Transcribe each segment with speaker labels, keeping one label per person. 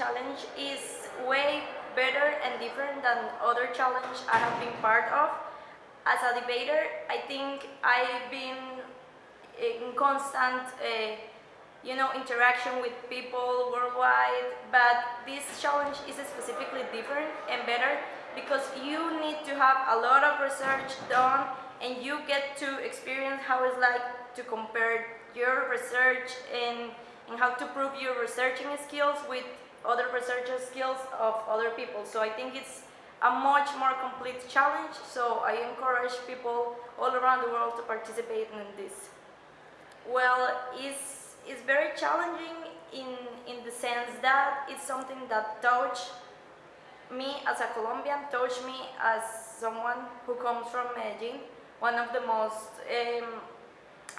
Speaker 1: challenge is way better and different than other challenge I have been part of. As a debater, I think I've been in constant, uh, you know, interaction with people worldwide, but this challenge is specifically different and better because you need to have a lot of research done and you get to experience how it's like to compare your research and, and how to prove your researching skills with other researcher skills of other people. So I think it's a much more complete challenge, so I encourage people all around the world to participate in this. Well, it's, it's very challenging in, in the sense that it's something that touched me as a Colombian, touched me as someone who comes from Medellin, one of the most um,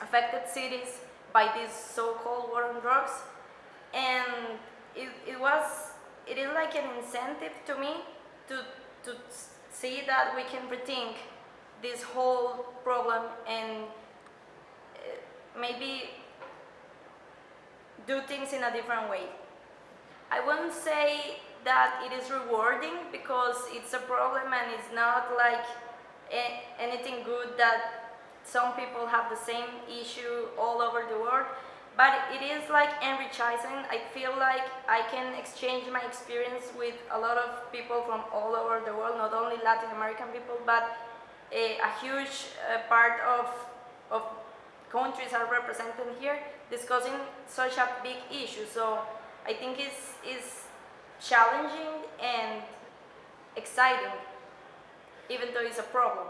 Speaker 1: affected cities by this so-called war on drugs. And it, it was, it is like an incentive to me to, to see that we can rethink this whole problem and uh, maybe do things in a different way. I wouldn't say that it is rewarding because it's a problem and it's not like anything good that some people have the same issue all over the but it is like enriching. I feel like I can exchange my experience with a lot of people from all over the world, not only Latin American people, but a, a huge uh, part of, of countries are represented here discussing such a big issue. So I think it's, it's challenging and exciting, even though it's a problem.